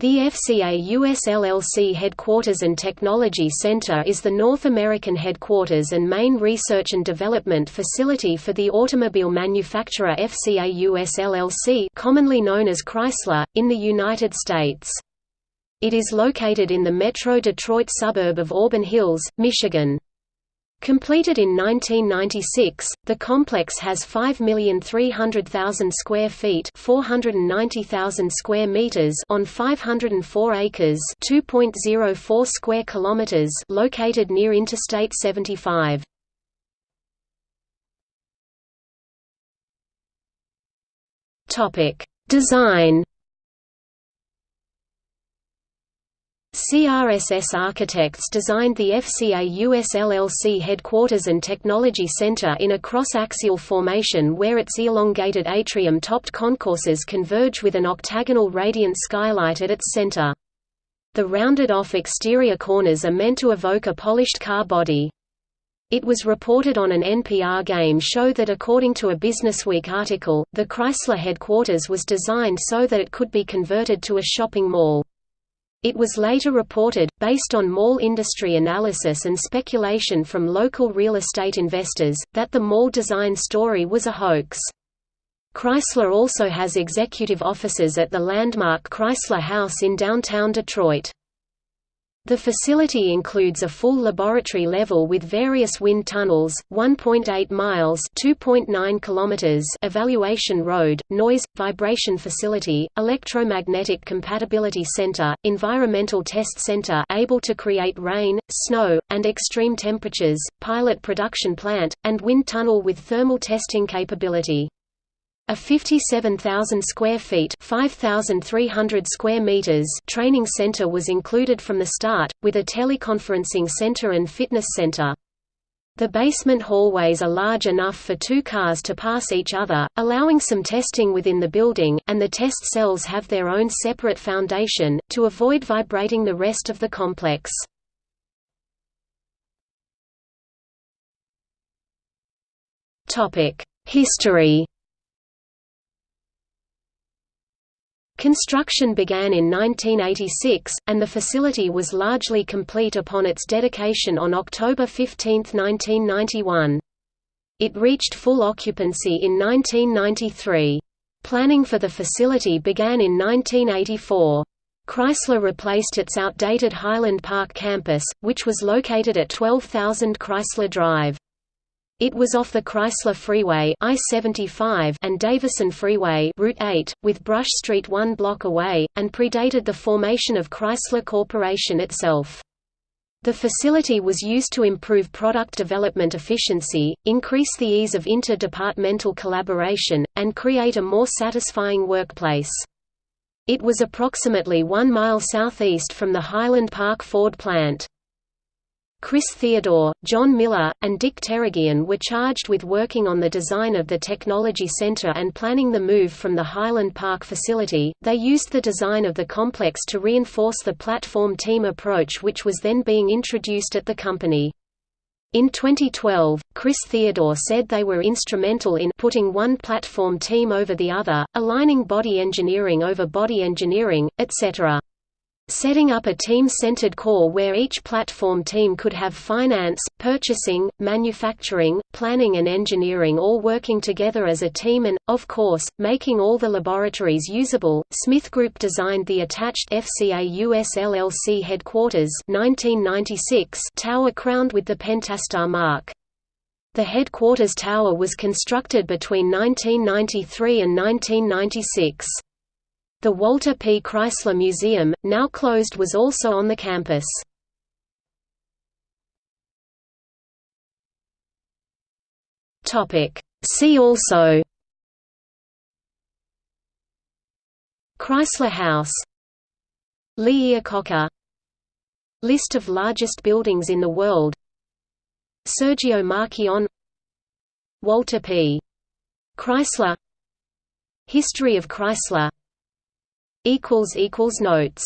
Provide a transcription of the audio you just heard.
The FCA US LLC Headquarters and Technology Center is the North American headquarters and main research and development facility for the automobile manufacturer FCA US LLC commonly known as Chrysler, in the United States. It is located in the Metro Detroit suburb of Auburn Hills, Michigan. Completed in 1996, the complex has 5,300,000 square feet (490,000 square meters) on 504 acres (2.04 square kilometers) located near Interstate 75. Topic: Design CRSS Architects designed the FCA US LLC headquarters and technology center in a cross-axial formation where its elongated atrium-topped concourses converge with an octagonal radiant skylight at its center. The rounded-off exterior corners are meant to evoke a polished car body. It was reported on an NPR game show that according to a Businessweek article, the Chrysler headquarters was designed so that it could be converted to a shopping mall. It was later reported, based on mall industry analysis and speculation from local real estate investors, that the mall design story was a hoax. Chrysler also has executive offices at the landmark Chrysler House in downtown Detroit. The facility includes a full laboratory level with various wind tunnels, 1.8 miles (2.9 kilometers) evaluation road, noise vibration facility, electromagnetic compatibility center, environmental test center able to create rain, snow, and extreme temperatures, pilot production plant, and wind tunnel with thermal testing capability. A 57,000 square feet 5,300 square meters training center was included from the start, with a teleconferencing center and fitness center. The basement hallways are large enough for two cars to pass each other, allowing some testing within the building, and the test cells have their own separate foundation, to avoid vibrating the rest of the complex. History Construction began in 1986, and the facility was largely complete upon its dedication on October 15, 1991. It reached full occupancy in 1993. Planning for the facility began in 1984. Chrysler replaced its outdated Highland Park campus, which was located at 12,000 Chrysler Drive. It was off the Chrysler Freeway I-75 and Davison Freeway Route 8, with Brush Street one block away, and predated the formation of Chrysler Corporation itself. The facility was used to improve product development efficiency, increase the ease of inter-departmental collaboration, and create a more satisfying workplace. It was approximately one mile southeast from the Highland Park Ford plant. Chris Theodore, John Miller, and Dick Teragian were charged with working on the design of the Technology Center and planning the move from the Highland Park facility. They used the design of the complex to reinforce the platform team approach which was then being introduced at the company. In 2012, Chris Theodore said they were instrumental in putting one platform team over the other, aligning body engineering over body engineering, etc setting up a team-centered core where each platform team could have finance, purchasing, manufacturing, planning and engineering all working together as a team and, of course, making all the laboratories usable. Smith Group designed the attached FCA US LLC headquarters 1996 tower crowned with the Pentastar mark. The headquarters tower was constructed between 1993 and 1996. The Walter P. Chrysler Museum, now closed was also on the campus. See also Chrysler House Lee List of largest buildings in the world Sergio Marchionne Walter P. Chrysler History of Chrysler Notes